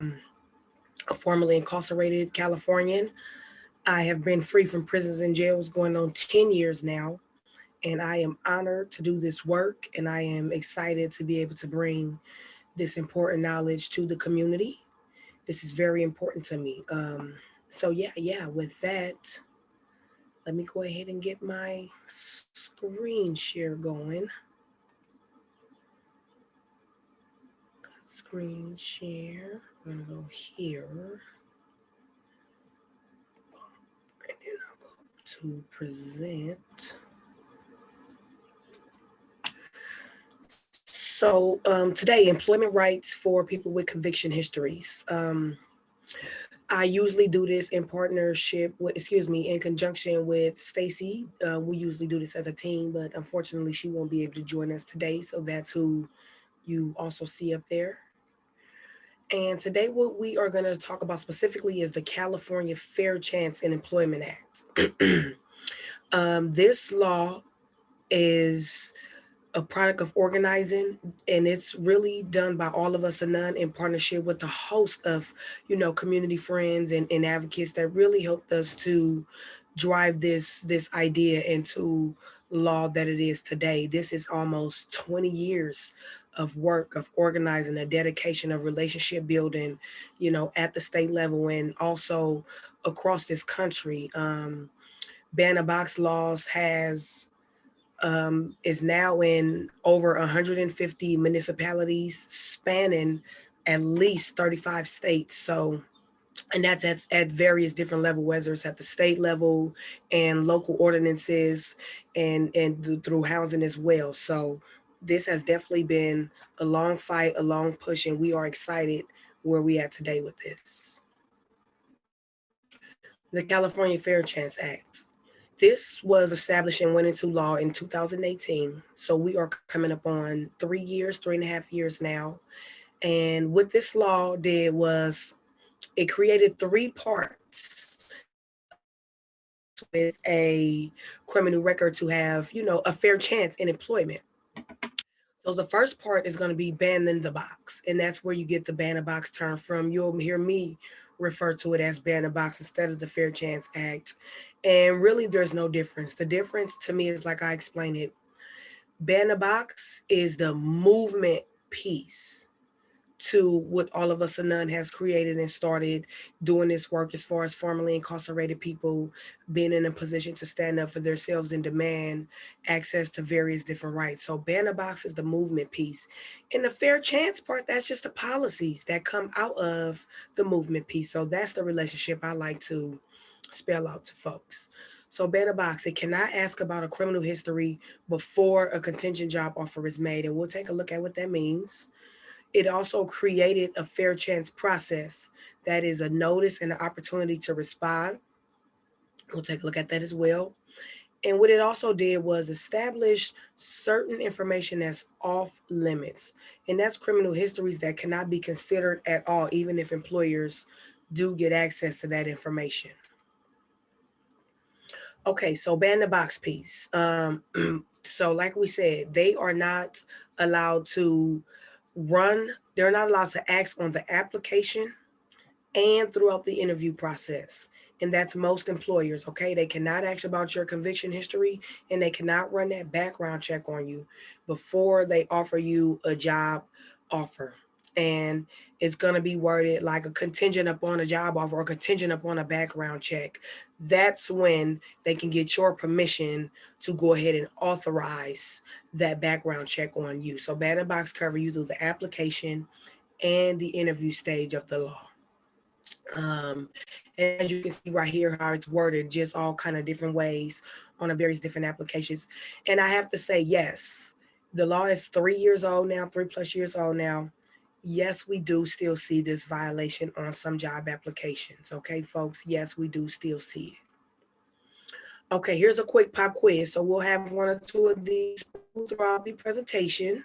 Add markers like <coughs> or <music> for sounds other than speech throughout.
a formerly incarcerated Californian. I have been free from prisons and jails going on 10 years now. And I am honored to do this work and I am excited to be able to bring this important knowledge to the community. This is very important to me. Um, so yeah, yeah, with that, let me go ahead and get my screen share going. Screen share, I'm gonna go here. And then I'll go to present. So um, today, employment rights for people with conviction histories. Um, I usually do this in partnership with, excuse me, in conjunction with Stacy. Uh, we usually do this as a team, but unfortunately she won't be able to join us today. So that's who you also see up there. And today what we are gonna talk about specifically is the California Fair Chance in Employment Act. <clears throat> um, this law is a product of organizing and it's really done by all of us or None in partnership with the host of you know community friends and, and advocates that really helped us to drive this this idea into law that it is today this is almost 20 years of work of organizing a dedication of relationship building you know at the state level and also across this country um ban box laws has um, is now in over 150 municipalities spanning at least 35 states. So, and that's at, at various different level, whether it's at the state level and local ordinances and, and through housing as well. So this has definitely been a long fight, a long push, and we are excited where we at today with this. The California Fair Chance Act. This was established and went into law in 2018. So we are coming up on three years, three and a half years now. And what this law did was it created three parts with a criminal record to have, you know, a fair chance in employment. So the first part is going to be banning the box. And that's where you get the ban the box term from. You'll hear me refer to it as ban the box instead of the Fair Chance Act. And really there's no difference. The difference to me is like I explained it, ban the box is the movement piece to what all of us or None has created and started doing this work as far as formerly incarcerated people being in a position to stand up for themselves and demand access to various different rights. So Ban the box is the movement piece. And the fair chance part, that's just the policies that come out of the movement piece. So that's the relationship I like to spell out to folks. So Ban the box, it cannot ask about a criminal history before a contingent job offer is made. And we'll take a look at what that means. It also created a fair chance process that is a notice and an opportunity to respond. We'll take a look at that as well. And what it also did was establish certain information that's off limits. And that's criminal histories that cannot be considered at all, even if employers do get access to that information. Okay, so ban the box piece. Um, <clears throat> so like we said, they are not allowed to run, they're not allowed to ask on the application and throughout the interview process. And that's most employers, okay? They cannot ask about your conviction history and they cannot run that background check on you before they offer you a job offer and it's going to be worded like a contingent upon a job offer or contingent upon a background check. That's when they can get your permission to go ahead and authorize that background check on you. So ban box cover you through the application and the interview stage of the law. Um, and as you can see right here, how it's worded, just all kind of different ways on a various different applications. And I have to say, yes, the law is three years old now, three plus years old now yes, we do still see this violation on some job applications. Okay, folks, yes, we do still see it. Okay, here's a quick pop quiz. So we'll have one or two of these throughout the presentation.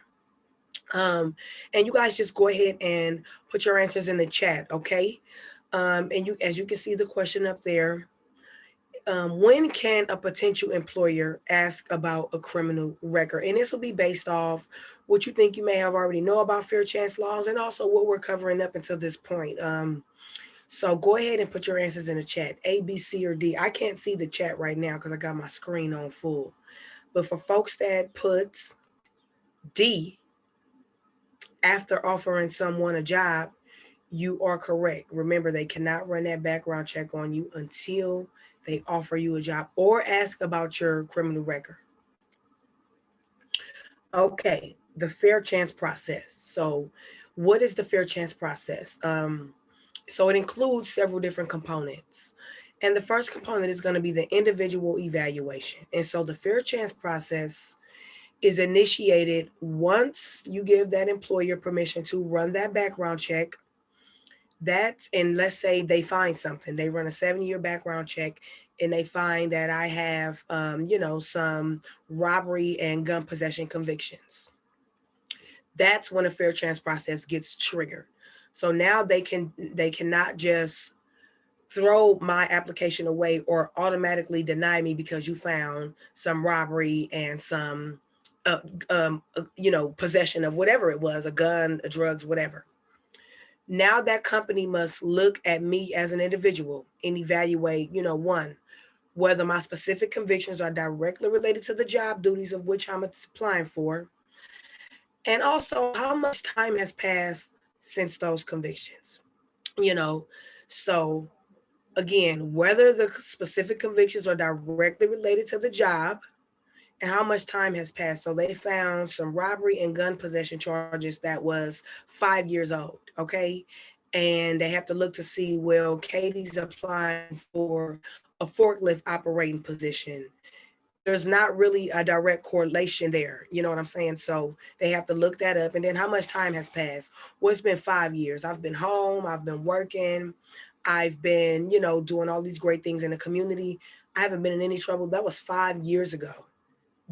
Um, and you guys just go ahead and put your answers in the chat, okay? Um, and you, as you can see the question up there, um, when can a potential employer ask about a criminal record? And this will be based off what you think you may have already know about fair chance laws and also what we're covering up until this point. Um, so go ahead and put your answers in the chat, A, B, C, or D. I can't see the chat right now because I got my screen on full. But for folks that put D after offering someone a job, you are correct. Remember, they cannot run that background check on you until they offer you a job or ask about your criminal record. Okay, the fair chance process. So what is the fair chance process? Um, so it includes several different components. And the first component is going to be the individual evaluation. And so the fair chance process is initiated once you give that employer permission to run that background check. That's, and let's say they find something, they run a seven year background check and they find that I have, um, you know, some robbery and gun possession convictions. That's when a fair chance process gets triggered. So now they can they cannot just throw my application away or automatically deny me because you found some robbery and some uh, um, uh, you know possession of whatever it was a gun drugs whatever now that company must look at me as an individual and evaluate you know one whether my specific convictions are directly related to the job duties of which i'm applying for and also how much time has passed since those convictions. You know, so again, whether the specific convictions are directly related to the job how much time has passed. So they found some robbery and gun possession charges that was five years old, okay? And they have to look to see, well, Katie's applying for a forklift operating position there's not really a direct correlation there. You know what I'm saying? So they have to look that up. And then how much time has passed? Well, it's been five years. I've been home, I've been working, I've been, you know, doing all these great things in the community. I haven't been in any trouble. That was five years ago.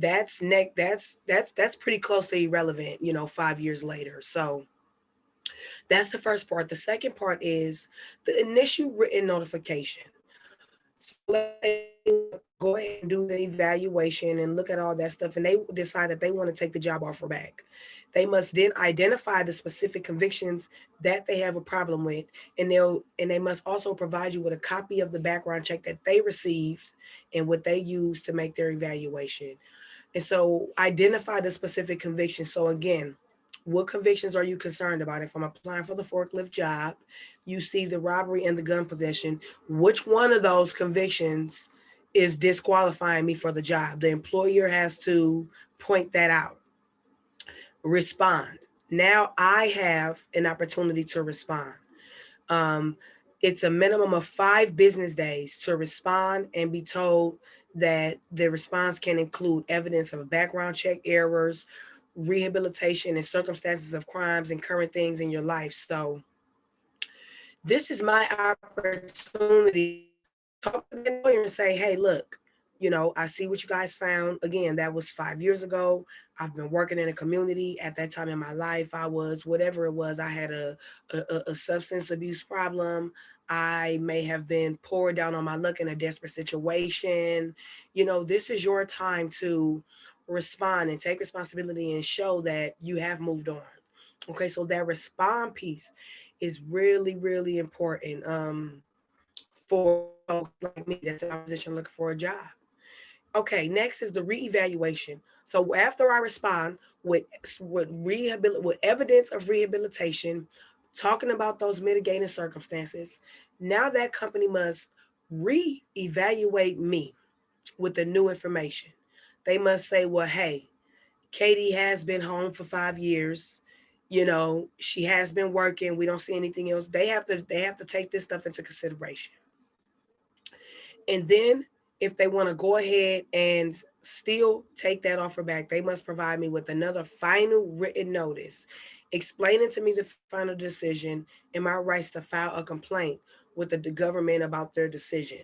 That's neck, that's that's that's pretty close to irrelevant, you know, five years later. So that's the first part. The second part is the initial written notification. So go ahead and do the evaluation and look at all that stuff and they decide that they want to take the job offer back. They must then identify the specific convictions that they have a problem with and they'll and they must also provide you with a copy of the background check that they received and what they used to make their evaluation. And so identify the specific convictions. So again, what convictions are you concerned about? If I'm applying for the forklift job, you see the robbery and the gun possession, which one of those convictions is disqualifying me for the job. The employer has to point that out. Respond. Now I have an opportunity to respond. Um, it's a minimum of five business days to respond and be told that the response can include evidence of background check errors, rehabilitation and circumstances of crimes and current things in your life. So this is my opportunity to talk to the lawyer and say, hey, look, you know, I see what you guys found. Again, that was five years ago. I've been working in a community at that time in my life. I was whatever it was. I had a, a, a substance abuse problem. I may have been poured down on my luck in a desperate situation. You know, this is your time to respond and take responsibility and show that you have moved on. Okay, so that respond piece is really, really important. Um, for folks like me that's in opposition looking for a job. Okay, next is the reevaluation. So after I respond with with rehabil with evidence of rehabilitation, talking about those mitigating circumstances, now that company must re-evaluate me with the new information. They must say, well, hey, Katie has been home for five years. You know, she has been working. We don't see anything else. They have to they have to take this stuff into consideration. And then if they want to go ahead and still take that offer back, they must provide me with another final written notice explaining to me the final decision and my rights to file a complaint with the government about their decision.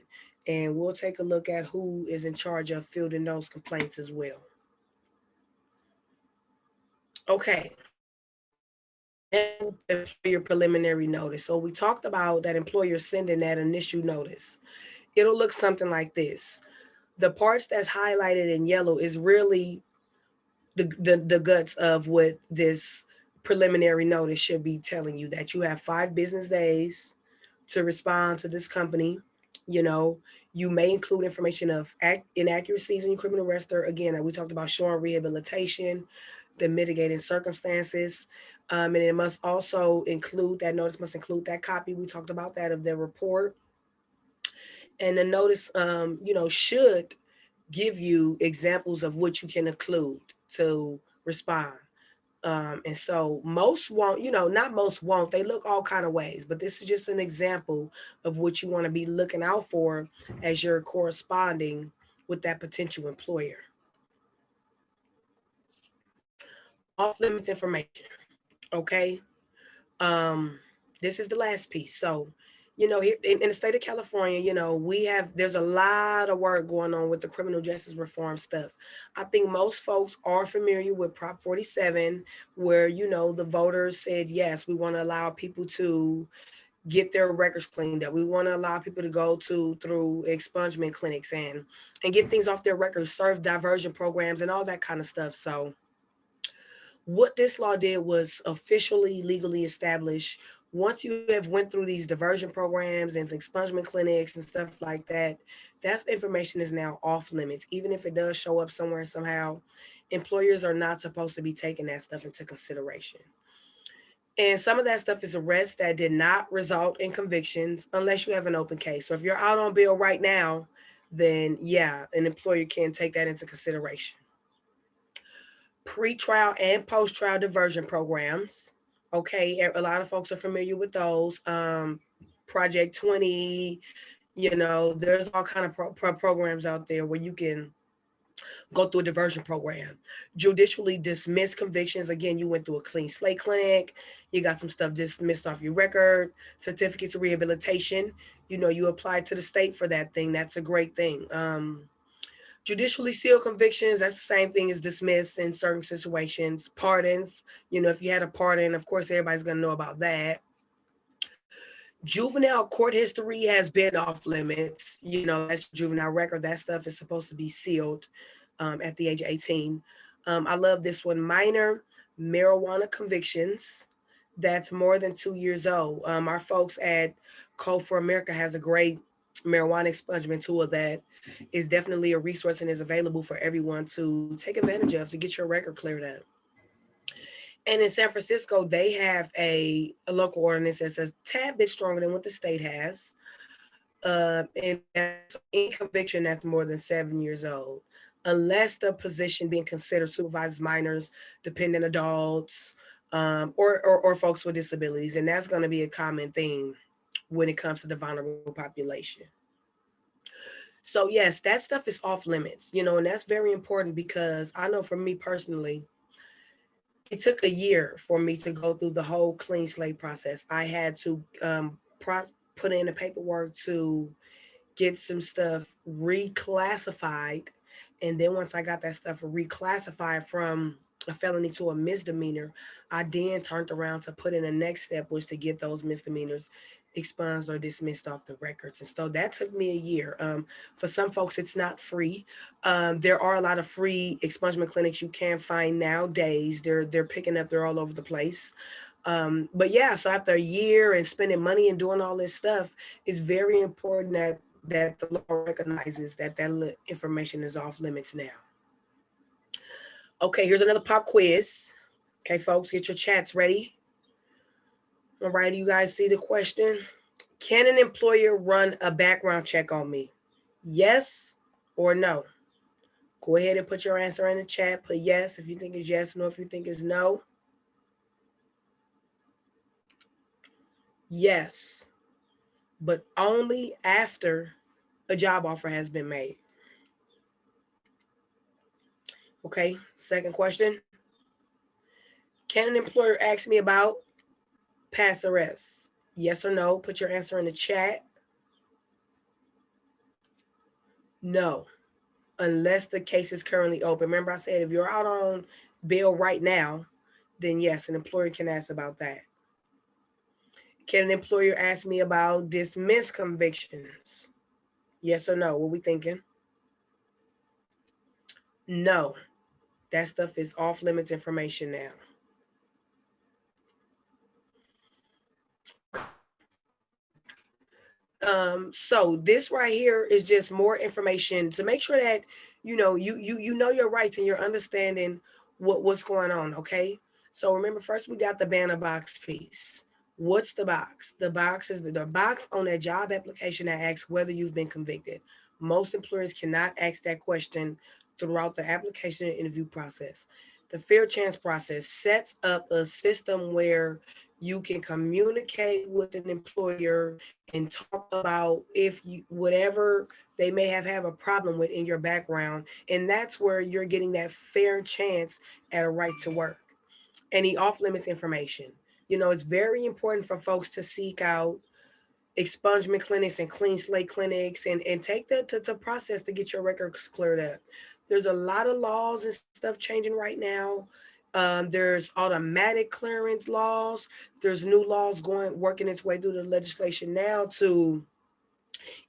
And we'll take a look at who is in charge of fielding those complaints as well. Okay. Your preliminary notice. So we talked about that employer sending that initial notice it'll look something like this. The parts that's highlighted in yellow is really the, the, the guts of what this preliminary notice should be telling you that you have five business days to respond to this company. You know, you may include information of inaccuracies in your criminal register. Again, we talked about showing rehabilitation, the mitigating circumstances. Um, and it must also include, that notice must include that copy. We talked about that of the report. And the notice, um, you know, should give you examples of what you can include to respond. Um, and so most won't, you know, not most won't, they look all kind of ways, but this is just an example of what you want to be looking out for as you're corresponding with that potential employer. Off limits information, okay? Um, this is the last piece. So you know, in, in, the state of California, you know, we have, there's a lot of work going on with the criminal justice reform stuff. I think most folks are familiar with Prop 47, where, you know, the voters said, yes, we want to allow people to get their records cleaned up. We want to allow people to go to through expungement clinics and, and get things off their records, serve diversion programs and all that kind of stuff. So what this law did was officially legally establish once you have went through these diversion programs and expungement clinics and stuff like that, that information is now off limits. Even if it does show up somewhere somehow, employers are not supposed to be taking that stuff into consideration. And some of that stuff is arrests that did not result in convictions unless you have an open case. So if you're out on bail right now, then yeah, an employer can take that into consideration. Pre-trial and post-trial diversion programs Okay, a lot of folks are familiar with those. Um, Project 20, you know, there's all kind of pro pro programs out there where you can go through a diversion program. Judicially dismiss convictions. Again, you went through a clean slate clinic. You got some stuff dismissed off your record, certificates of rehabilitation. You know, you applied to the state for that thing. That's a great thing. Um, Judicially sealed convictions, that's the same thing as dismissed in certain situations. Pardons, you know, if you had a pardon, of course, everybody's gonna know about that. Juvenile court history has been off limits. You know, that's juvenile record. That stuff is supposed to be sealed um, at the age of 18. Um, I love this one, minor marijuana convictions. That's more than two years old. Um, our folks at Code for America has a great marijuana expungement tool that is definitely a resource and is available for everyone to take advantage of to get your record cleared up. And in San Francisco, they have a, a local ordinance that's a tad bit stronger than what the state has. Uh, and in conviction that's more than seven years old, unless the position being considered supervises minors, dependent adults, um, or, or, or folks with disabilities. And that's gonna be a common theme when it comes to the vulnerable population. So yes, that stuff is off limits, you know, and that's very important because I know for me personally, it took a year for me to go through the whole clean slate process. I had to um, put in the paperwork to get some stuff reclassified. And then once I got that stuff reclassified from a felony to a misdemeanor, I then turned around to put in the next step was to get those misdemeanors expunged or dismissed off the records. And so that took me a year. Um, for some folks, it's not free. Um, there are a lot of free expungement clinics you can find nowadays. They're, they're picking up, they're all over the place. Um, but yeah, so after a year and spending money and doing all this stuff, it's very important that that the law recognizes that that information is off limits now. Okay, here's another pop quiz. Okay, folks, get your chats ready. All right, you guys see the question? Can an employer run a background check on me? Yes or no? Go ahead and put your answer in the chat. Put yes if you think it's yes, no if you think it's no. Yes, but only after a job offer has been made. Okay, second question. Can an employer ask me about past arrests? Yes or no? Put your answer in the chat. No, unless the case is currently open. Remember I said if you're out on bail right now, then yes, an employer can ask about that. Can an employer ask me about dismissed convictions? Yes or no? What we thinking? No, that stuff is off limits information now. Um, so this right here is just more information to make sure that you know you you you know your rights and you're understanding what what's going on. Okay. So remember, first we got the ban the box piece. What's the box? The box is the, the box on that job application that asks whether you've been convicted. Most employers cannot ask that question throughout the application and interview process. The fair chance process sets up a system where you can communicate with an employer and talk about if you whatever they may have have a problem with in your background and that's where you're getting that fair chance at a right to work. Any off limits information. You know it's very important for folks to seek out expungement clinics and clean slate clinics and and take the to, to process to get your records cleared up. There's a lot of laws and stuff changing right now um, there's automatic clearance laws. There's new laws going working its way through the legislation now to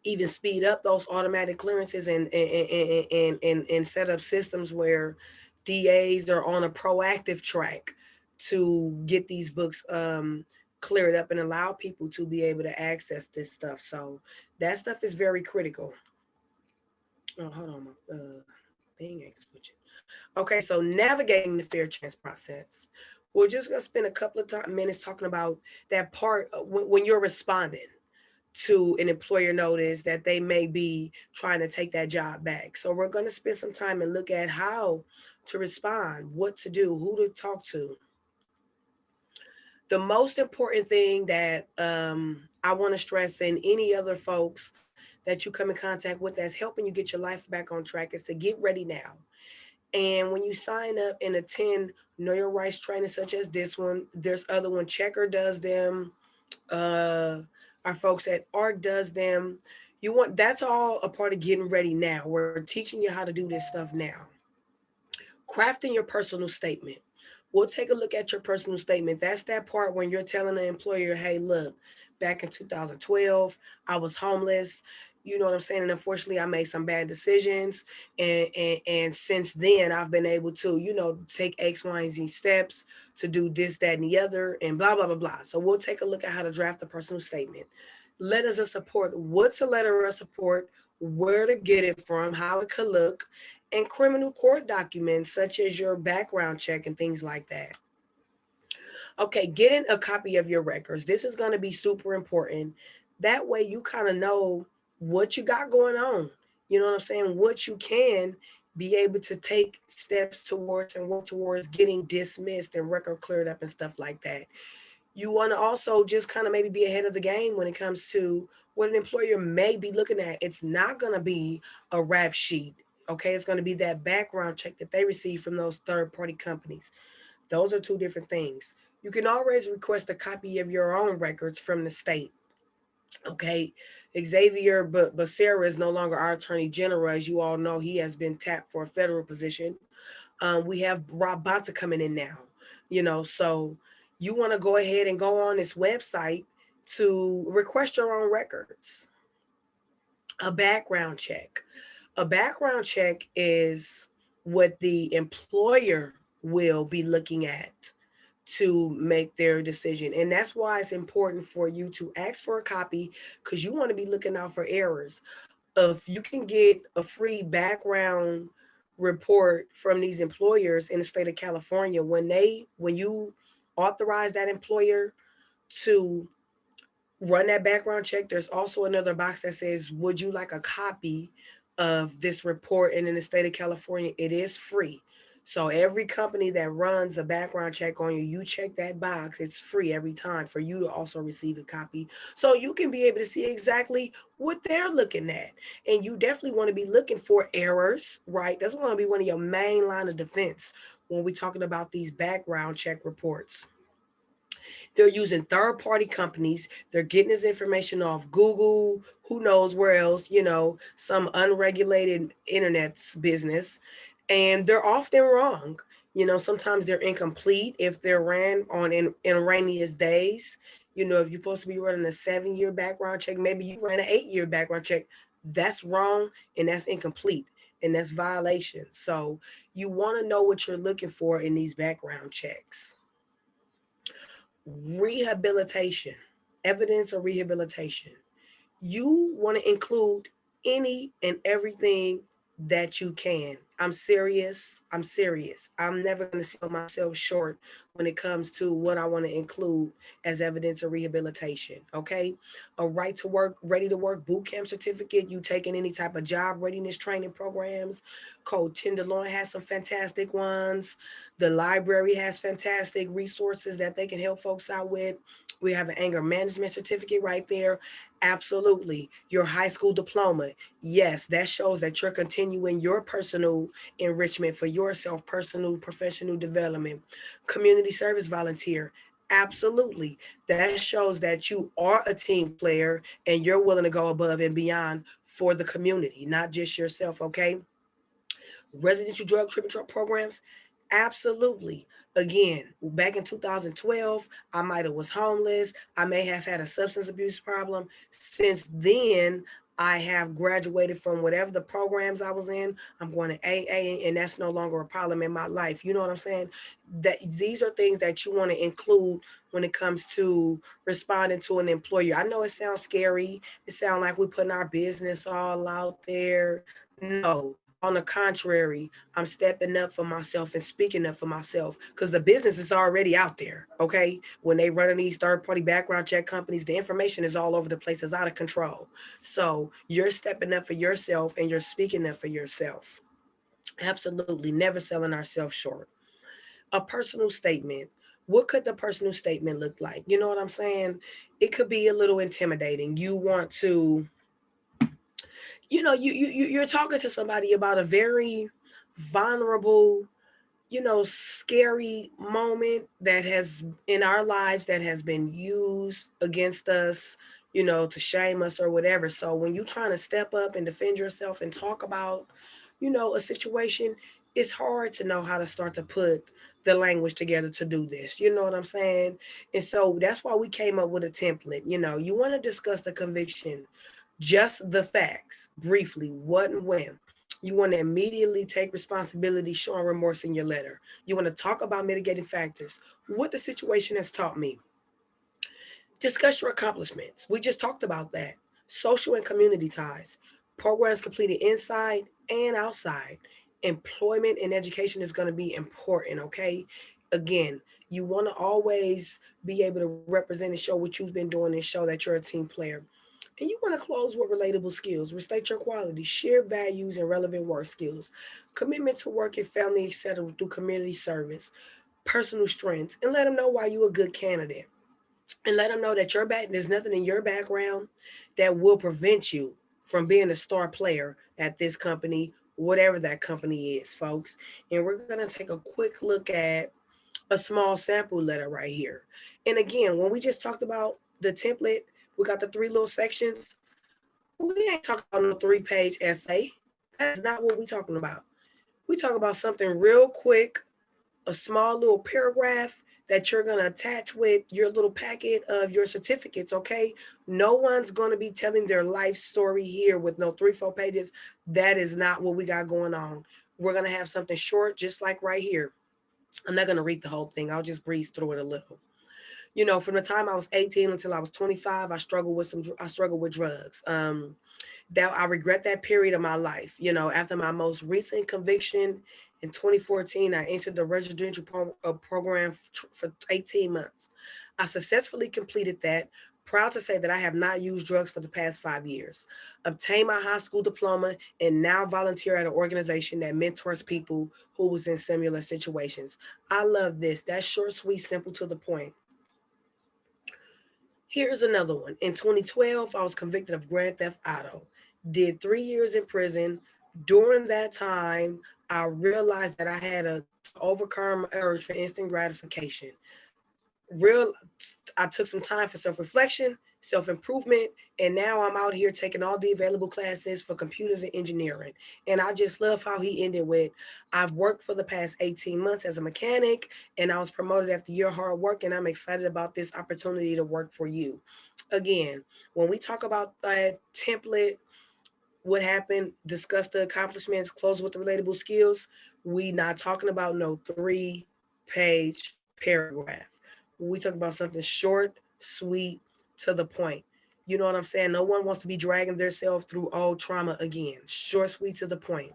even speed up those automatic clearances and and, and, and, and, and set up systems where DAs are on a proactive track to get these books um, cleared up and allow people to be able to access this stuff. So that stuff is very critical. Oh, hold on, uh, Okay, so navigating the fair chance process. We're just gonna spend a couple of minutes talking about that part when, when you're responding to an employer notice that they may be trying to take that job back. So we're gonna spend some time and look at how to respond, what to do, who to talk to. The most important thing that um, I wanna stress and any other folks that you come in contact with that's helping you get your life back on track is to get ready now. And when you sign up and attend Know Your Rights training such as this one, there's other one, Checker does them, uh, our folks at ARC does them. You want, that's all a part of getting ready now. We're teaching you how to do this stuff now. Crafting your personal statement. We'll take a look at your personal statement. That's that part when you're telling the employer, hey, look, back in 2012, I was homeless you know what I'm saying? And unfortunately, I made some bad decisions. And, and, and since then, I've been able to, you know, take X, Y, and Z steps to do this, that, and the other, and blah, blah, blah, blah. So we'll take a look at how to draft a personal statement. Letters of support. What's a letter of support? Where to get it from, how it could look, and criminal court documents such as your background check and things like that. Okay, getting a copy of your records. This is going to be super important. That way you kind of know what you got going on. You know what I'm saying? What you can be able to take steps towards and work towards getting dismissed and record cleared up and stuff like that. You want to also just kind of maybe be ahead of the game when it comes to what an employer may be looking at. It's not going to be a rap sheet. Okay, it's going to be that background check that they receive from those third party companies. Those are two different things. You can always request a copy of your own records from the state. Okay, Xavier but but Becerra is no longer our attorney general. As you all know, he has been tapped for a federal position. Um, we have Rob Bonta coming in now, you know, so you want to go ahead and go on this website to request your own records. A background check. A background check is what the employer will be looking at to make their decision. And that's why it's important for you to ask for a copy because you want to be looking out for errors. If you can get a free background report from these employers in the state of California, when they, when you authorize that employer to run that background check, there's also another box that says, would you like a copy of this report? And in the state of California, it is free. So every company that runs a background check on you, you check that box, it's free every time for you to also receive a copy. So you can be able to see exactly what they're looking at. And you definitely want to be looking for errors, right? That's going to be one of your main line of defense when we're talking about these background check reports. They're using third party companies. They're getting this information off Google, who knows where else, you know, some unregulated internet business and they're often wrong. You know, sometimes they're incomplete if they're ran on in, in rainiest days. You know, if you're supposed to be running a seven year background check, maybe you ran an eight year background check. That's wrong and that's incomplete and that's violation. So you want to know what you're looking for in these background checks. Rehabilitation, evidence of rehabilitation. You want to include any and everything that you can. I'm serious. I'm serious. I'm never going to sell myself short when it comes to what I want to include as evidence of rehabilitation. Okay. A right to work, ready to work boot camp certificate. You taking any type of job readiness training programs. Code Tenderloin has some fantastic ones. The library has fantastic resources that they can help folks out with. We have an anger management certificate right there. Absolutely. Your high school diploma. Yes, that shows that you're continuing your personal enrichment for yourself, personal, professional development. Community service volunteer. Absolutely. That shows that you are a team player and you're willing to go above and beyond for the community, not just yourself, okay? Residential drug treatment programs. Absolutely. Again, back in 2012, I might have was homeless. I may have had a substance abuse problem. Since then, I have graduated from whatever the programs I was in. I'm going to AA and that's no longer a problem in my life. You know what I'm saying? That these are things that you want to include when it comes to responding to an employer. I know it sounds scary. It sounds like we're putting our business all out there. No, on the contrary, I'm stepping up for myself and speaking up for myself because the business is already out there. Okay. When they run these third party background check companies, the information is all over the place, it's out of control. So you're stepping up for yourself and you're speaking up for yourself. Absolutely. Never selling ourselves short. A personal statement. What could the personal statement look like? You know what I'm saying? It could be a little intimidating. You want to you know, you, you, you're talking to somebody about a very vulnerable, you know, scary moment that has in our lives that has been used against us, you know, to shame us or whatever. So when you're trying to step up and defend yourself and talk about, you know, a situation, it's hard to know how to start to put the language together to do this. You know what I'm saying? And so that's why we came up with a template. You know, you want to discuss the conviction just the facts, briefly, what and when. You want to immediately take responsibility, showing remorse in your letter. You want to talk about mitigating factors, what the situation has taught me. Discuss your accomplishments. We just talked about that. Social and community ties, programs completed inside and outside. Employment and education is going to be important, okay? Again, you want to always be able to represent and show what you've been doing and show that you're a team player. And you want to close with relatable skills, restate your quality, share values and relevant work skills, commitment to work and family, etc. through community service, personal strengths, and let them know why you're a good candidate. And let them know that your back, there's nothing in your background that will prevent you from being a star player at this company, whatever that company is, folks. And we're going to take a quick look at a small sample letter right here. And again, when we just talked about the template, we got the three little sections. We ain't talking about a three page essay. That's not what we're talking about. We talk about something real quick, a small little paragraph that you're going to attach with your little packet of your certificates, okay? No one's going to be telling their life story here with no three, four pages. That is not what we got going on. We're going to have something short, just like right here. I'm not going to read the whole thing. I'll just breeze through it a little you know, from the time I was 18 until I was 25, I struggled with some, I struggled with drugs. Um, that I regret that period of my life. You know, after my most recent conviction in 2014, I entered the residential pro uh, program for 18 months. I successfully completed that, proud to say that I have not used drugs for the past five years, obtained my high school diploma, and now volunteer at an organization that mentors people who was in similar situations. I love this. That's short, sweet, simple to the point. Here's another one. In 2012, I was convicted of grand theft auto, did three years in prison. During that time, I realized that I had to overcome urge for instant gratification. Real, I took some time for self-reflection self-improvement. And now I'm out here taking all the available classes for computers and engineering. And I just love how he ended with, I've worked for the past 18 months as a mechanic and I was promoted after your hard work and I'm excited about this opportunity to work for you. Again, when we talk about that template, what happened, discuss the accomplishments, close with the relatable skills. We not talking about no three page paragraph. We talk about something short, sweet, to the point. You know what I'm saying? No one wants to be dragging themselves through old trauma again. Short, sweet, to the point.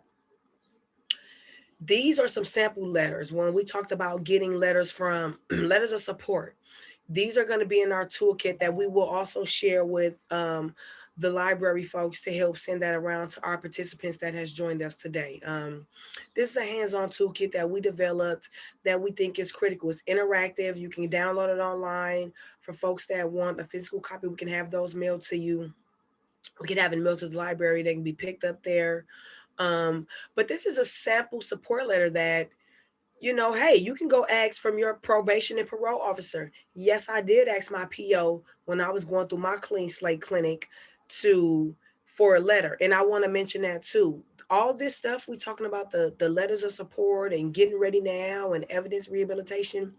These are some sample letters. When we talked about getting letters from <clears throat> letters of support, these are going to be in our toolkit that we will also share with um, the library folks to help send that around to our participants that has joined us today. Um, this is a hands-on toolkit that we developed that we think is critical. It's interactive. You can download it online. For folks that want a physical copy, we can have those mailed to you. We can have it mailed to the library. They can be picked up there. Um, but this is a sample support letter that you know, hey, you can go ask from your probation and parole officer. Yes, I did ask my PO when I was going through my clean slate clinic to for a letter. And I want to mention that too. All this stuff we talking about the, the letters of support and getting ready now and evidence rehabilitation.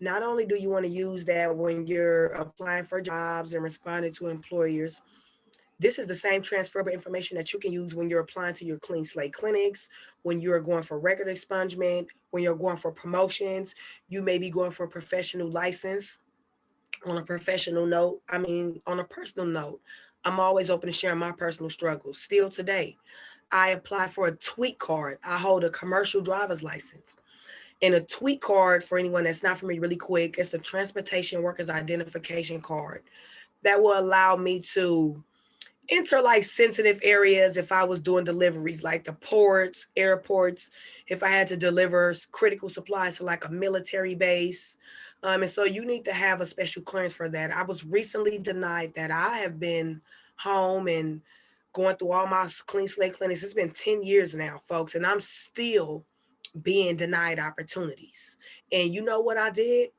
Not only do you want to use that when you're applying for jobs and responding to employers, this is the same transferable information that you can use when you're applying to your clean slate clinics, when you're going for record expungement, when you're going for promotions, you may be going for a professional license on a professional note. I mean, on a personal note, I'm always open to sharing my personal struggles. Still today, I apply for a TWIC card. I hold a commercial driver's license. And a TWIC card, for anyone that's not familiar, really quick, it's a transportation workers identification card that will allow me to enter like sensitive areas if I was doing deliveries, like the ports, airports, if I had to deliver critical supplies to like a military base, um, and so you need to have a special clearance for that. I was recently denied that. I have been home and going through all my clean slate clinics. It's been 10 years now, folks, and I'm still being denied opportunities. And you know what I did?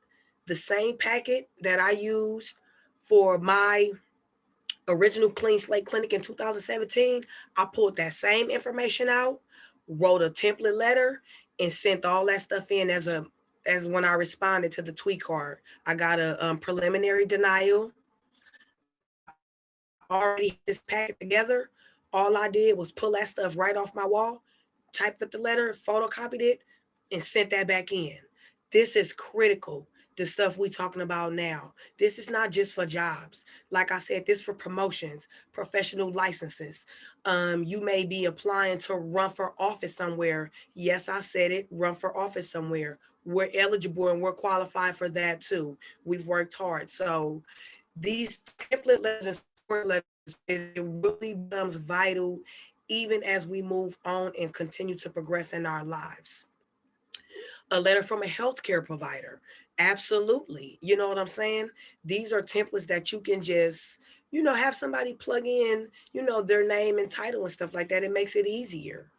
The same packet that I used for my original clean slate clinic in 2017, I pulled that same information out, wrote a template letter, and sent all that stuff in as a as when I responded to the TWIC card. I got a um, preliminary denial. Already this packet together. All I did was pull that stuff right off my wall, typed up the letter, photocopied it, and sent that back in. This is critical the stuff we talking about now. This is not just for jobs. Like I said, this for promotions, professional licenses. Um, you may be applying to run for office somewhere. Yes, I said it, run for office somewhere. We're eligible and we're qualified for that too. We've worked hard. So these template letters and support letters, it really becomes vital even as we move on and continue to progress in our lives a letter from a healthcare provider. Absolutely. You know what I'm saying? These are templates that you can just, you know, have somebody plug in, you know, their name and title and stuff like that. It makes it easier.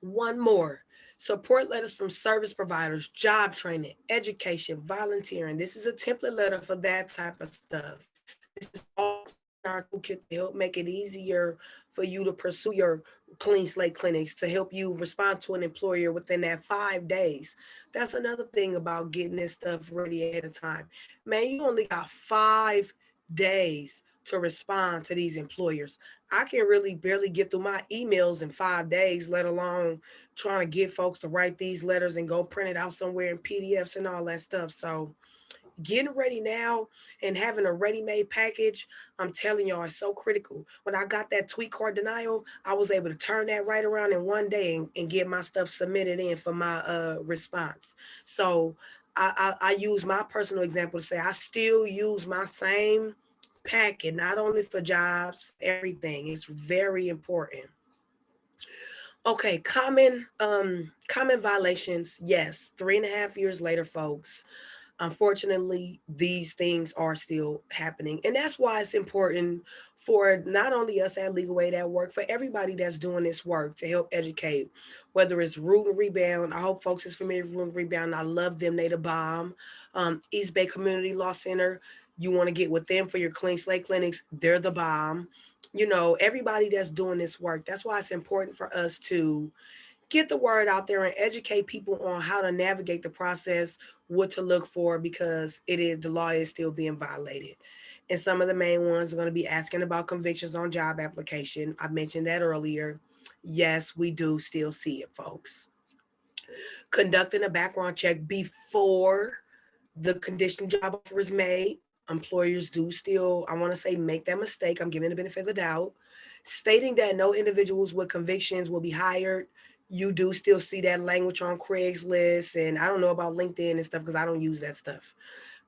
One more, support letters from service providers, job training, education, volunteering. This is a template letter for that type of stuff. Our toolkit to help make it easier for you to pursue your clean slate clinics to help you respond to an employer within that five days. That's another thing about getting this stuff ready ahead of time. Man, you only got five days to respond to these employers. I can really barely get through my emails in five days, let alone trying to get folks to write these letters and go print it out somewhere in PDFs and all that stuff. So getting ready now and having a ready-made package, I'm telling y'all, it's so critical. When I got that TWIC card denial, I was able to turn that right around in one day and, and get my stuff submitted in for my uh, response. So I, I, I use my personal example to say I still use my same packet, not only for jobs, for everything. It's very important. Okay, common um, common violations. Yes, three and a half years later, folks unfortunately, these things are still happening. And that's why it's important for not only us at Legal Aid at Work, for everybody that's doing this work to help educate, whether it's Root and Rebound. I hope folks is familiar with Root and Rebound. I love them, they the bomb. Um, East Bay Community Law Center, you wanna get with them for your clean slate clinics, they're the bomb. You know, everybody that's doing this work, that's why it's important for us to get the word out there and educate people on how to navigate the process, what to look for, because it is the law is still being violated. And some of the main ones are going to be asking about convictions on job application. I mentioned that earlier. Yes, we do still see it, folks. Conducting a background check before the condition job offer is made. Employers do still, I want to say, make that mistake. I'm giving the benefit of the doubt. Stating that no individuals with convictions will be hired. You do still see that language on Craigslist. And I don't know about LinkedIn and stuff because I don't use that stuff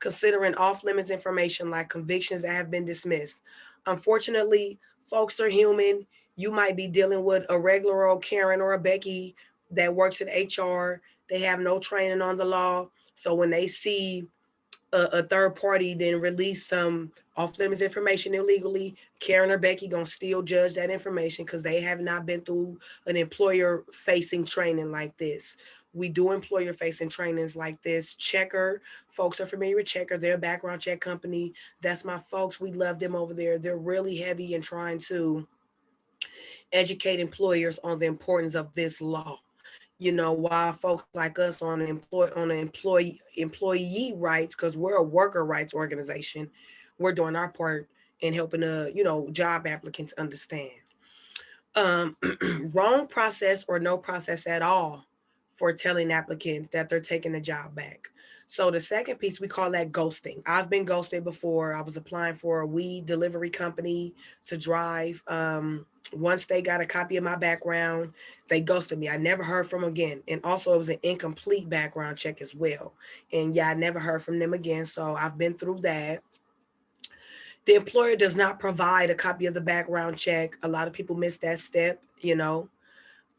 considering off limits information like convictions that have been dismissed. Unfortunately, folks are human. You might be dealing with a regular old Karen or a Becky that works in HR. They have no training on the law. So when they see a, a third party then release some off limits information illegally, Karen or Becky gonna still judge that information because they have not been through an employer facing training like this. We do employer facing trainings like this. Checkr, folks are familiar with Checkr, they're a background check company. That's my folks, we love them over there. They're really heavy in trying to educate employers on the importance of this law. You know, why folks like us on employ on employee employee rights, because we're a worker rights organization, we're doing our part in helping uh, you know job applicants understand. Um, <clears throat> wrong process or no process at all for telling applicants that they're taking the job back. So the second piece, we call that ghosting. I've been ghosted before. I was applying for a weed delivery company to drive. Um, once they got a copy of my background, they ghosted me. I never heard from them again. And also it was an incomplete background check as well. And yeah, I never heard from them again. So I've been through that. The employer does not provide a copy of the background check. A lot of people miss that step, you know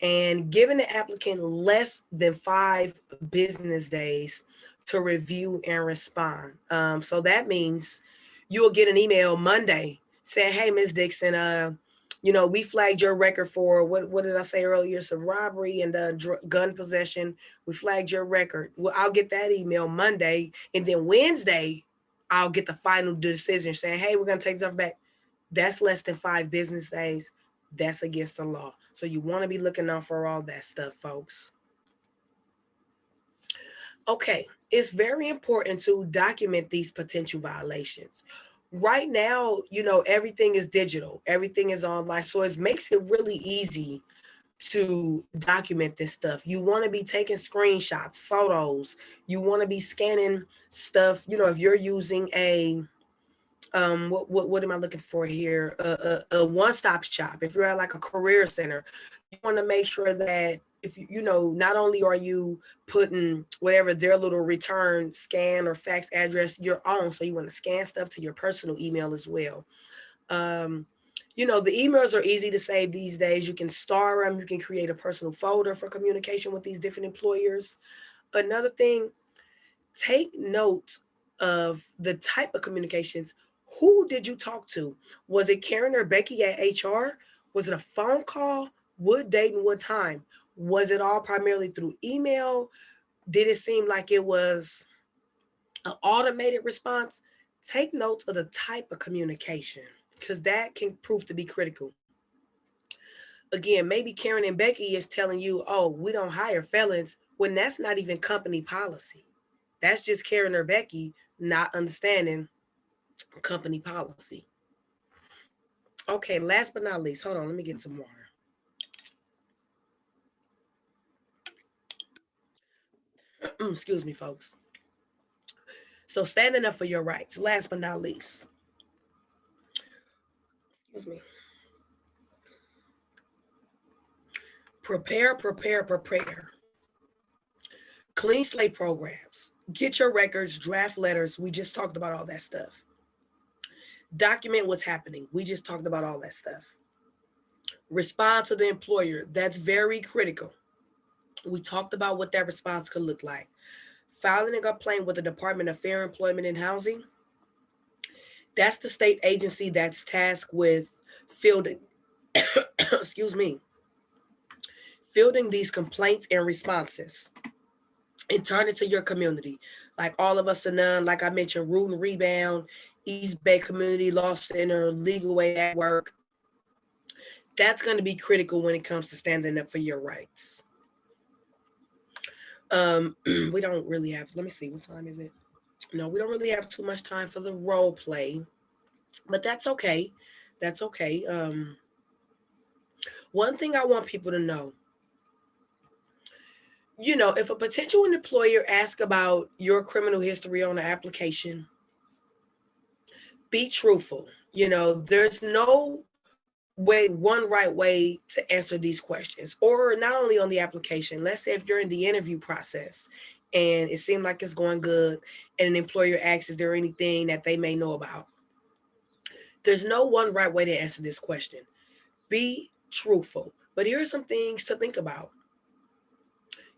and giving the applicant less than five business days to review and respond. Um, so that means you'll get an email Monday saying, hey, Ms. Dixon, uh, you know, we flagged your record for, what, what did I say earlier? Some robbery and uh, gun possession. We flagged your record. Well, I'll get that email Monday. And then Wednesday, I'll get the final decision saying, hey, we're going to take stuff back. That's less than five business days that's against the law. So you want to be looking out for all that stuff, folks. Okay, it's very important to document these potential violations. Right now, you know, everything is digital, everything is online. So it makes it really easy to document this stuff. You want to be taking screenshots, photos, you want to be scanning stuff. You know, if you're using a um what what, what am i looking for here? A, a, a one-stop shop. If you're at like a career center you want to make sure that if you you know not only are you putting whatever their little return scan or fax address your own so you want to scan stuff to your personal email as well. Um you know the emails are easy to save these days. You can star them you can create a personal folder for communication with these different employers. Another thing take note of the type of communications who did you talk to? Was it Karen or Becky at HR? Was it a phone call? What date and what time? Was it all primarily through email? Did it seem like it was an automated response? Take notes of the type of communication because that can prove to be critical. Again, maybe Karen and Becky is telling you, oh, we don't hire felons when that's not even company policy. That's just Karen or Becky not understanding company policy. Okay, last but not least, hold on, let me get some water. <clears throat> Excuse me, folks. So standing up for your rights, last but not least. Excuse me. Prepare, prepare, prepare. Clean slate programs. Get your records, draft letters. We just talked about all that stuff document what's happening. We just talked about all that stuff. Respond to the employer. That's very critical. We talked about what that response could look like. Filing a complaint with the Department of Fair Employment and Housing. That's the state agency that's tasked with fielding, <coughs> excuse me, fielding these complaints and responses and turn it to your community. Like All of Us or None, like I mentioned, root and rebound, East Bay Community Law Center, Legal Aid at Work. That's going to be critical when it comes to standing up for your rights. Um, <clears throat> we don't really have, let me see, what time is it? No, we don't really have too much time for the role play. but that's okay. That's okay. Um, one thing I want people to know, you know, if a potential employer asks about your criminal history on the application, be truthful. You know, there's no way, one right way to answer these questions, or not only on the application. Let's say if you're in the interview process and it seemed like it's going good, and an employer asks, is there anything that they may know about? There's no one right way to answer this question. Be truthful. But here are some things to think about.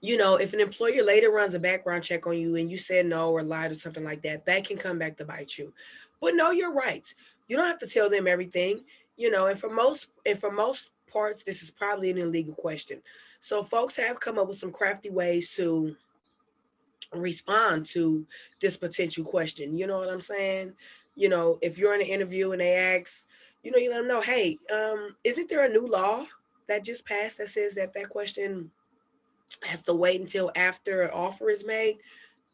You know, if an employer later runs a background check on you and you said no or lied or something like that, that can come back to bite you. But know your rights. You don't have to tell them everything, you know, and for most and for most parts, this is probably an illegal question. So folks have come up with some crafty ways to respond to this potential question. You know what I'm saying? You know, if you're in an interview and they ask, you know, you let them know, hey, um, isn't there a new law that just passed that says that that question has to wait until after an offer is made?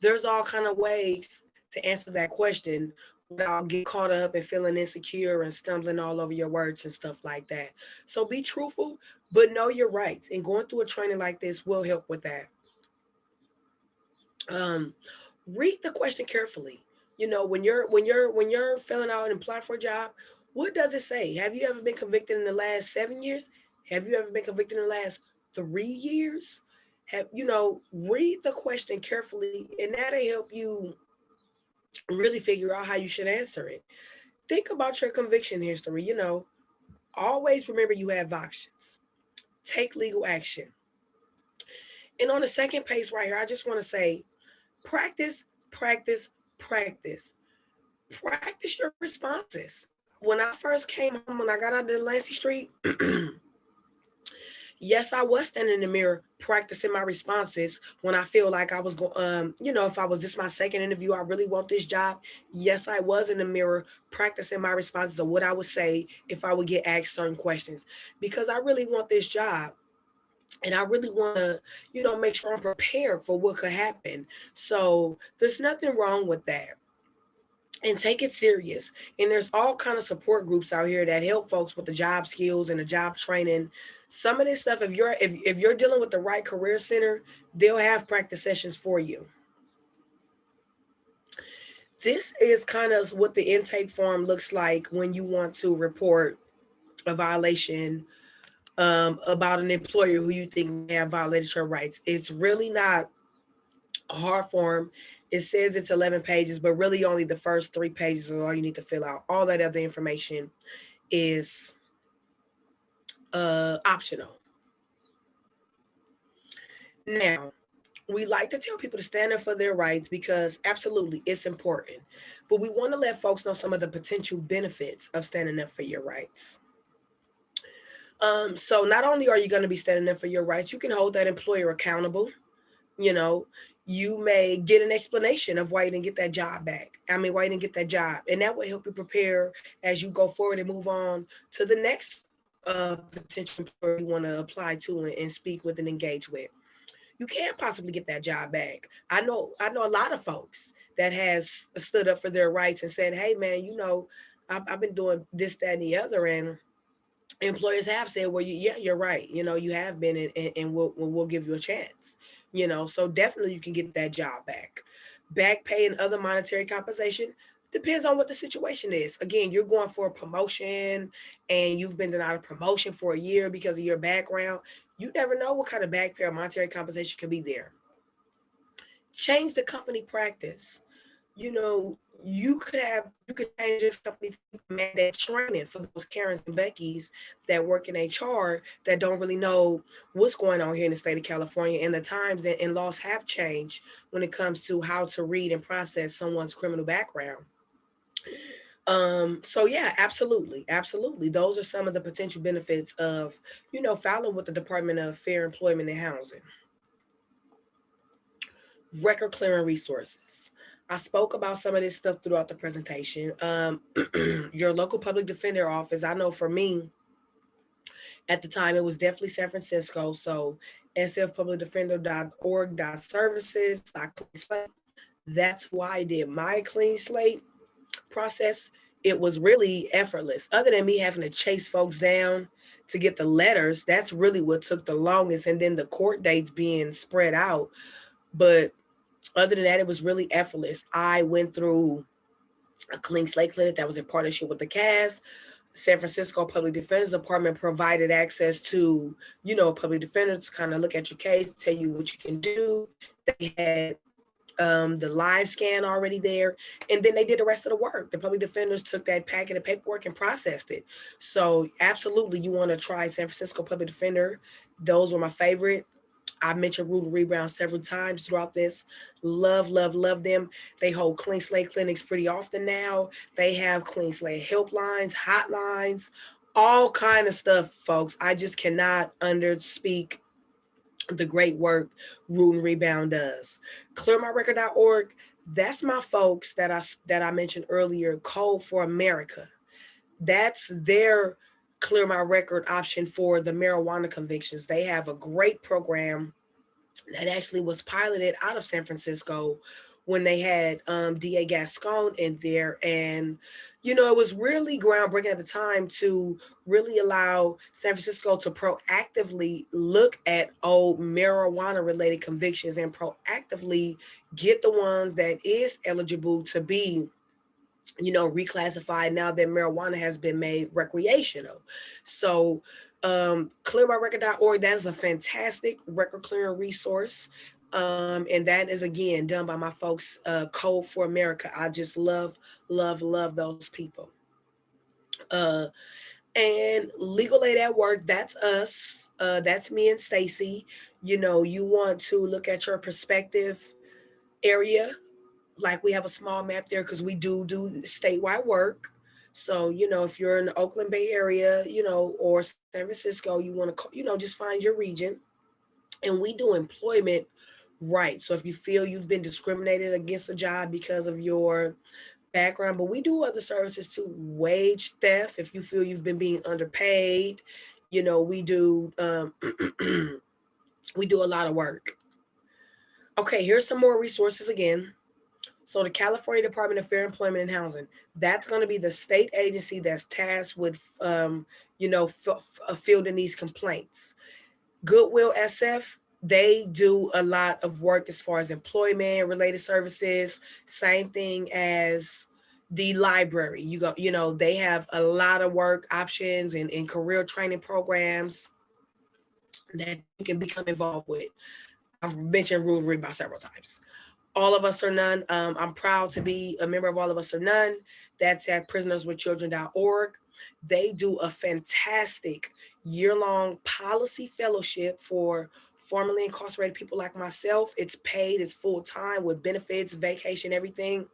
There's all kind of ways to answer that question without get caught up and feeling insecure and stumbling all over your words and stuff like that. So be truthful, but know your rights. And going through a training like this will help with that. Um, read the question carefully. You know, when you're when you're when you're filling out and applying for a job, what does it say? Have you ever been convicted in the last seven years? Have you ever been convicted in the last three years? Have you know, read the question carefully, and that'll help you really figure out how you should answer it. Think about your conviction history. You know, always remember you have options. Take legal action. And on the second page right here, I just want to say practice, practice, practice. Practice your responses. When I first came home, when I got out of Delancey Street, <clears throat> yes, I was standing in the mirror practicing my responses when I feel like I was going, um, you know, if I was this my second interview, I really want this job. Yes, I was in the mirror practicing my responses of what I would say if I would get asked certain questions because I really want this job and I really want to, you know, make sure I'm prepared for what could happen. So there's nothing wrong with that. And take it serious. And there's all kind of support groups out here that help folks with the job skills and the job training. Some of this stuff, if you're if, if you're dealing with the right career center, they'll have practice sessions for you. This is kind of what the intake form looks like when you want to report a violation um, about an employer who you think may have violated your rights. It's really not a hard form. It says it's 11 pages, but really only the first three pages are all you need to fill out. All that other information is uh, optional. Now, we like to tell people to stand up for their rights because absolutely it's important, but we want to let folks know some of the potential benefits of standing up for your rights. Um, so not only are you going to be standing up for your rights, you can hold that employer accountable. You know, you may get an explanation of why you didn't get that job back. I mean, why you didn't get that job. And that will help you prepare as you go forward and move on to the next uh, potential employer you want to apply to and, and speak with and engage with. You can't possibly get that job back. I know, I know a lot of folks that has stood up for their rights and said, hey man, you know, I've, I've been doing this, that, and the other. And employers have said, well, you, yeah, you're right. You know, you have been and, and we'll, we'll give you a chance, you know, so definitely you can get that job back. Back pay and other monetary compensation depends on what the situation is. Again, you're going for a promotion and you've been denied a promotion for a year because of your background. You never know what kind of back pay or monetary compensation can be there. Change the company practice. You know, you could have you could change this company mandate training for those Karens and Beckys that work in HR that don't really know what's going on here in the state of California and the times and laws have changed when it comes to how to read and process someone's criminal background. Um, so yeah, absolutely, absolutely. Those are some of the potential benefits of, you know, filing with the Department of Fair Employment and Housing. Record clearing resources. I spoke about some of this stuff throughout the presentation. Um, <clears throat> your local public defender office, I know for me, at the time, it was definitely San Francisco. So sfpublicdefender.org.services. That's why I did my clean slate process. it was really effortless. Other than me having to chase folks down to get the letters, that's really what took the longest. And then the court dates being spread out. But other than that, it was really effortless. I went through a clean slate clinic that was in partnership with the CAS. San Francisco Public Defender's Department provided access to, you know, public defenders kind of look at your case, tell you what you can do. They had um, the live scan already there, and then they did the rest of the work. The public defenders took that packet of paperwork and processed it. So absolutely, you want to try San Francisco Public Defender. Those were my favorite. I mentioned and Rebound several times throughout this. Love, love, love them. They hold clean slate clinics pretty often now. They have clean slate helplines, hotlines, all kind of stuff, folks. I just cannot underspeak the great work Root and Rebound does. ClearMyRecord.org, that's my folks that I, that I mentioned earlier, Code for America. That's their clear my record option for the marijuana convictions. They have a great program that actually was piloted out of San Francisco when they had um, DA Gascon in there. And, you know, it was really groundbreaking at the time to really allow San Francisco to proactively look at old marijuana related convictions and proactively get the ones that is eligible to be you know, reclassified now that marijuana has been made recreational. So um, clearmyrecord.org, that is a fantastic record clearing resource. Um, and that is again done by my folks, uh, Code for America. I just love, love, love those people. Uh, and Legal Aid at Work, that's us. Uh, that's me and Stacy. You know, you want to look at your perspective area like we have a small map there because we do do statewide work. So, you know, if you're in the Oakland Bay area, you know, or San Francisco, you want to, you know, just find your region. And we do employment rights. So if you feel you've been discriminated against a job because of your background, but we do other services too, wage theft, if you feel you've been being underpaid, you know, we do, um, <clears throat> we do a lot of work. Okay, here's some more resources again. So the California Department of Fair Employment and Housing, that's going to be the state agency that's tasked with, um, you know, fielding these complaints. Goodwill SF, they do a lot of work as far as employment related services, same thing as the library. You go, you know, they have a lot of work options and, and career training programs that you can become involved with. I've mentioned Root and Rebound several times. All of Us or None. Um, I'm proud to be a member of All of Us or None. That's at prisonerswithchildren.org. They do a fantastic year-long policy fellowship for formerly incarcerated people like myself. It's paid, it's full-time with benefits, vacation, everything.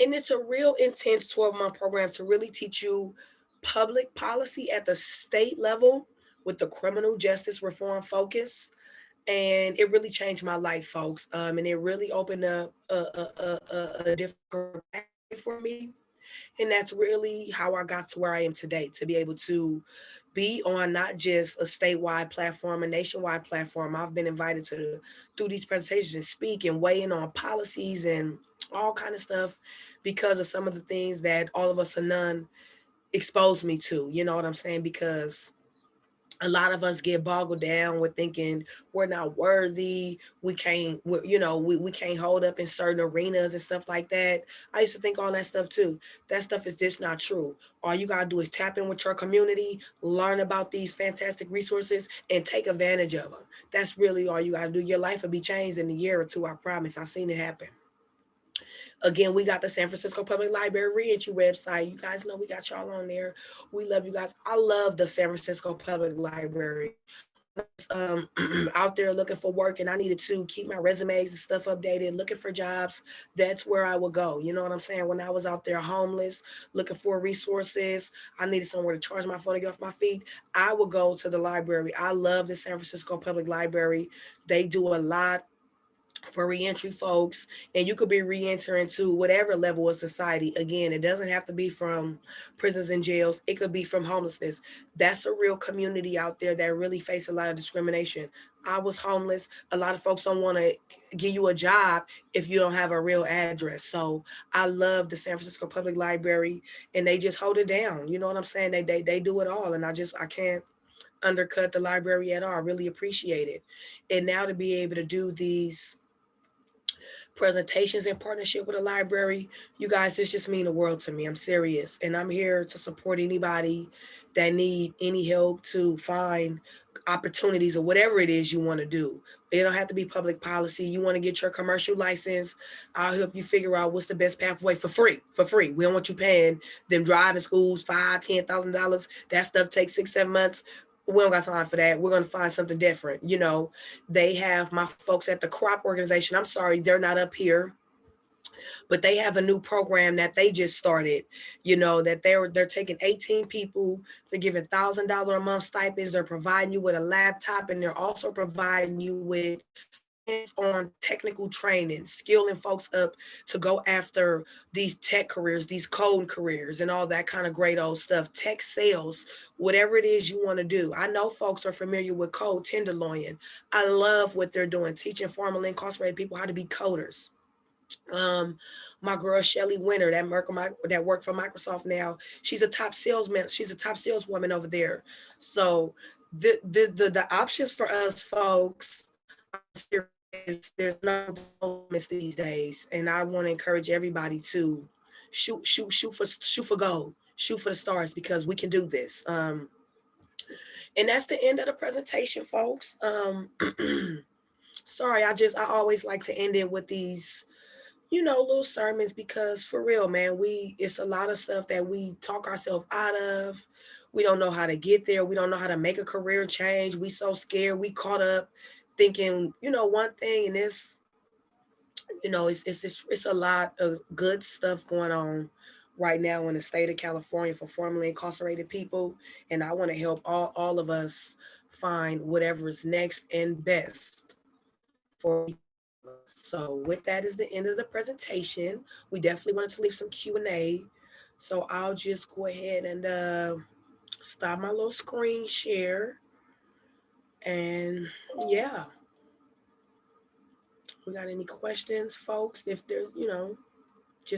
And it's a real intense 12-month program to really teach you public policy at the state level with the criminal justice reform focus and it really changed my life, folks. Um, and it really opened up a, a, a, a different for me. And that's really how I got to where I am today, to be able to be on not just a statewide platform, a nationwide platform. I've been invited to do these presentations and speak and weigh in on policies and all kind of stuff because of some of the things that All of Us or None exposed me to, you know what I'm saying? Because a lot of us get boggled down with thinking we're not worthy we can't you know we, we can't hold up in certain arenas and stuff like that. I used to think all that stuff too. That stuff is just not true. All you gotta do is tap in with your community learn about these fantastic resources and take advantage of them that's really all you gotta do. Your life will be changed in a year or two i promise. I've seen it happen Again, we got the San Francisco Public Library reentry website. You guys know we got y'all on there. We love you guys. I love the San Francisco Public Library. Um, <clears throat> out there looking for work and I needed to keep my resumes and stuff updated, looking for jobs, that's where I would go. You know what I'm saying? When I was out there homeless, looking for resources, I needed somewhere to charge my phone to get off my feet. I would go to the library. I love the San Francisco Public Library. They do a lot for reentry folks and you could be re-entering to whatever level of society again it doesn't have to be from prisons and jails it could be from homelessness that's a real community out there that really face a lot of discrimination I was homeless. A lot of folks don't want to give you a job if you don't have a real address. So I love the San Francisco Public Library and they just hold it down. You know what I'm saying? They, they, they do it all. And I just, I can't undercut the library at all. I really appreciate it. And now to be able to do these presentations in partnership with a library, you guys, this just mean the world to me. I'm serious. And I'm here to support anybody that need any help to find opportunities or whatever it is you want to do. It don't have to be public policy. You want to get your commercial license. I'll help you figure out what's the best pathway for free, for free. We don't want you paying them driving schools five, ten thousand dollars. That stuff takes six, seven months we don't got time for that. We're going to find something different. You know, they have my folks at the crop organization. I'm sorry, they're not up here, but they have a new program that they just started, you know, that they're, they're taking 18 people, they're giving thousand dollar a month stipends. They're providing you with a laptop and they're also providing you with on technical training, skilling folks up to go after these tech careers, these code careers and all that kind of great old stuff, tech sales, whatever it is you want to do. I know folks are familiar with code tenderloin. I love what they're doing, teaching formerly incarcerated people how to be coders. Um, my girl Shelly Winter, that work that worked for Microsoft now, she's a top salesman. She's a top saleswoman over there. So the the the, the options for us folks is there's no moments these days, and I want to encourage everybody to shoot, shoot, shoot for shoot for gold, shoot for the stars because we can do this. Um, and that's the end of the presentation, folks. Um, <clears throat> sorry, I just I always like to end it with these, you know, little sermons because for real, man, we it's a lot of stuff that we talk ourselves out of. We don't know how to get there. We don't know how to make a career change. We so scared. We caught up thinking, you know, one thing and it's, you know, it's, it's, it's, it's a lot of good stuff going on right now in the state of California for formerly incarcerated people. And I want to help all, all of us find whatever is next and best for so with that is the end of the presentation. We definitely wanted to leave some Q&A. So I'll just go ahead and uh, stop my little screen share. And yeah, we got any questions, folks? If there's, you know,